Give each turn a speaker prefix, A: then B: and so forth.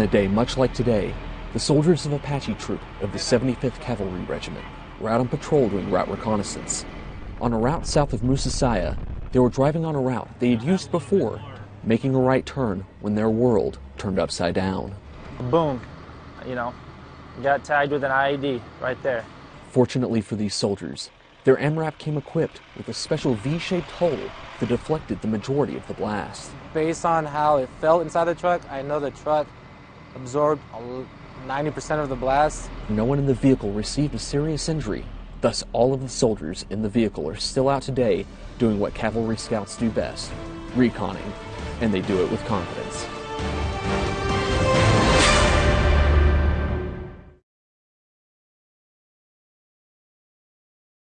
A: a day much like today, the soldiers of Apache Troop of the 75th Cavalry Regiment were out on patrol doing route reconnaissance. On a route south of Musasaya, they were driving on a route they had used before, making a right turn when their world turned upside down.
B: Boom, you know, got tagged with an IED right there.
A: Fortunately for these soldiers, their MRAP came equipped with a special V-shaped hull that deflected the majority of the blast.
B: Based on how it felt inside the truck, I know the truck absorbed 90% of the blast.
A: No one in the vehicle received a serious injury. Thus, all of the soldiers in the vehicle are still out today doing what cavalry scouts do best, reconning, and they do it with confidence.